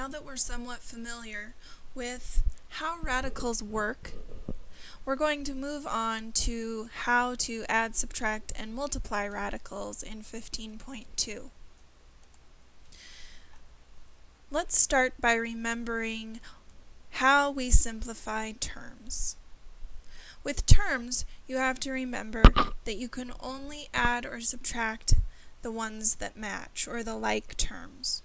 Now that we're somewhat familiar with how radicals work, we're going to move on to how to add, subtract, and multiply radicals in 15.2. Let's start by remembering how we simplify terms. With terms, you have to remember that you can only add or subtract the ones that match, or the like terms.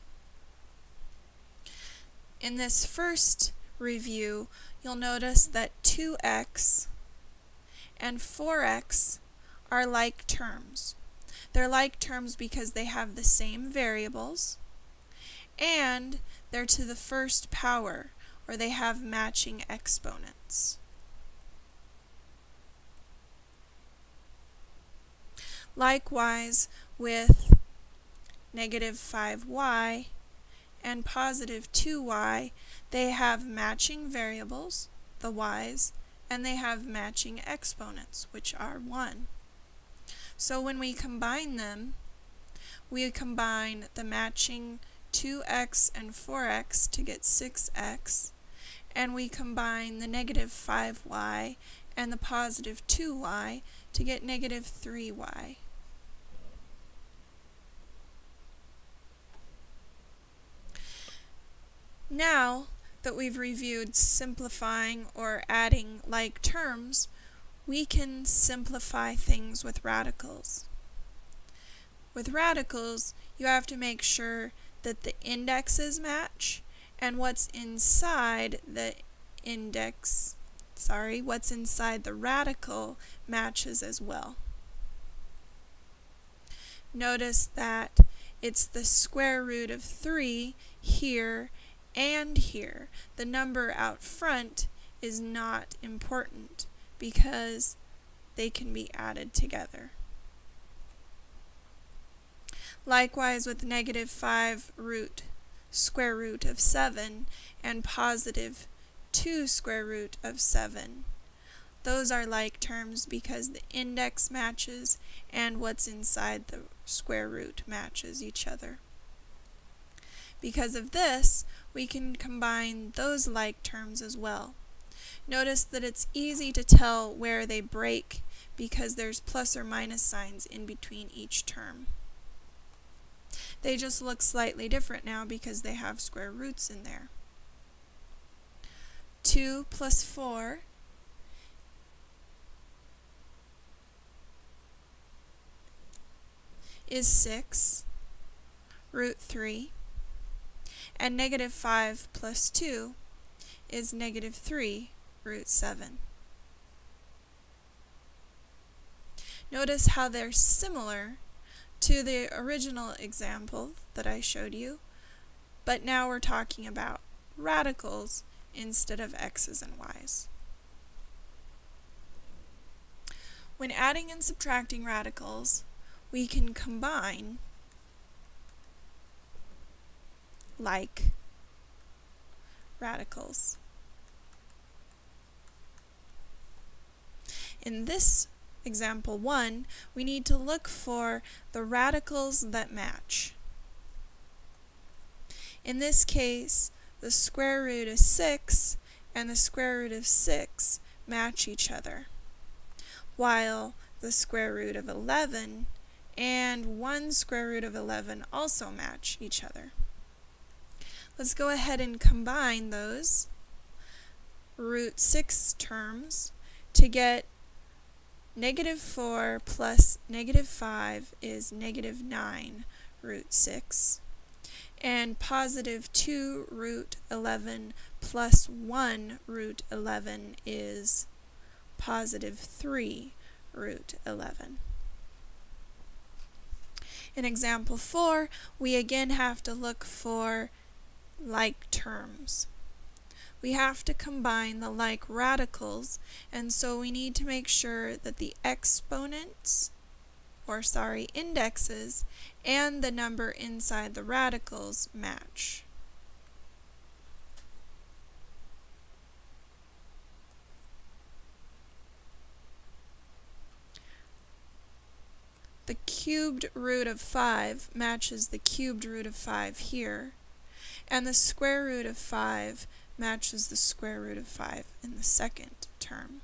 In this first review, you'll notice that 2x and 4x are like terms. They're like terms because they have the same variables, and they're to the first power, or they have matching exponents. Likewise, with negative 5y and positive 2y, they have matching variables, the y's, and they have matching exponents, which are 1. So when we combine them, we combine the matching 2x and 4x to get 6x, and we combine the negative 5y and the positive 2y to get negative 3y. Now that we've reviewed simplifying or adding like terms, we can simplify things with radicals. With radicals, you have to make sure that the indexes match and what's inside the index, sorry, what's inside the radical matches as well. Notice that it's the square root of 3 here and here. The number out front is not important because they can be added together. Likewise with negative 5 root square root of 7 and positive 2 square root of 7. Those are like terms because the index matches and what's inside the square root matches each other. Because of this, we can combine those like terms as well. Notice that it's easy to tell where they break because there's plus or minus signs in between each term. They just look slightly different now because they have square roots in there. 2 plus 4 is 6, root 3 and negative 5 plus 2 is negative 3 root 7. Notice how they're similar to the original example that I showed you, but now we're talking about radicals instead of x's and y's. When adding and subtracting radicals, we can combine like radicals. In this example 1, we need to look for the radicals that match. In this case, the square root of 6 and the square root of 6 match each other, while the square root of 11 and 1 square root of 11 also match each other. Let's go ahead and combine those root 6 terms to get negative 4 plus negative 5 is negative 9 root 6 and positive 2 root 11 plus 1 root 11 is positive 3 root 11. In example 4, we again have to look for like terms. We have to combine the like radicals, and so we need to make sure that the exponents, or sorry, indexes, and the number inside the radicals match. The cubed root of 5 matches the cubed root of 5 here And the square root of 5 matches the square root of 5 in the second term.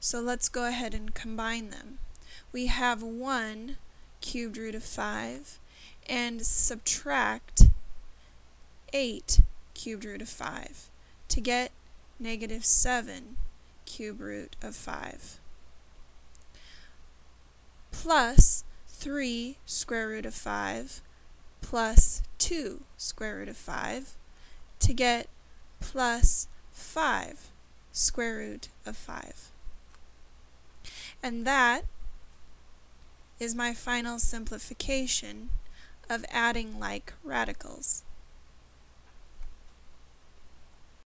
So let's go ahead and combine them. We have 1 cubed root of 5 and subtract 8 cubed root of 5 to get negative 7 cube root of 5 plus 3 square root of 5 plus 2 square root of 5 to get plus 5 square root of 5. And that is my final simplification of adding like radicals.